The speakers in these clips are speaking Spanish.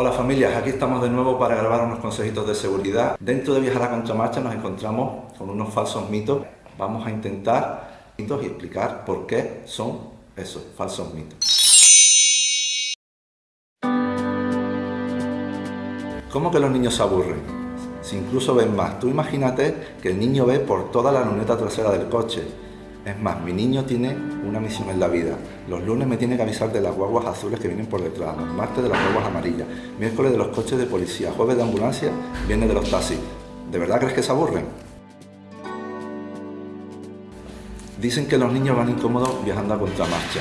Hola familias, aquí estamos de nuevo para grabar unos consejitos de seguridad. Dentro de Viajar a Contramarcha nos encontramos con unos falsos mitos. Vamos a intentar mitos y explicar por qué son esos falsos mitos. ¿Cómo que los niños se aburren? Si incluso ven más. Tú imagínate que el niño ve por toda la luneta trasera del coche es más, mi niño tiene una misión en la vida. Los lunes me tiene que avisar de las guaguas azules que vienen por detrás, los martes de las guaguas amarillas, miércoles de los coches de policía, jueves de ambulancia, viernes de los taxis. ¿De verdad crees que se aburren? Dicen que los niños van incómodos viajando a contramarcha.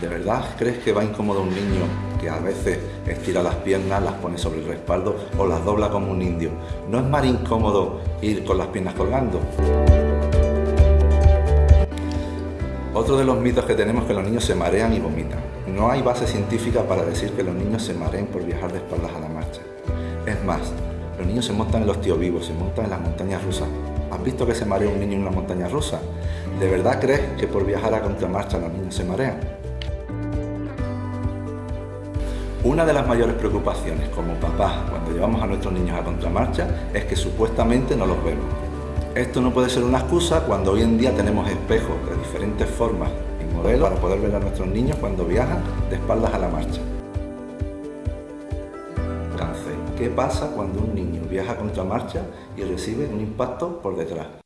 ¿De verdad crees que va incómodo un niño que a veces estira las piernas, las pone sobre el respaldo o las dobla como un indio? ¿No es más incómodo ir con las piernas colgando? Otro de los mitos que tenemos es que los niños se marean y vomitan. No hay base científica para decir que los niños se mareen por viajar de espaldas a la marcha. Es más, los niños se montan en los tíos vivos, se montan en las montañas rusas. ¿Has visto que se marea un niño en una montaña rusa? ¿De verdad crees que por viajar a contramarcha los niños se marean? Una de las mayores preocupaciones como papás cuando llevamos a nuestros niños a contramarcha es que supuestamente no los vemos. Esto no puede ser una excusa cuando hoy en día tenemos espejos de diferentes formas y modelos para poder ver a nuestros niños cuando viajan de espaldas a la marcha. ¿Qué pasa cuando un niño viaja contra marcha y recibe un impacto por detrás?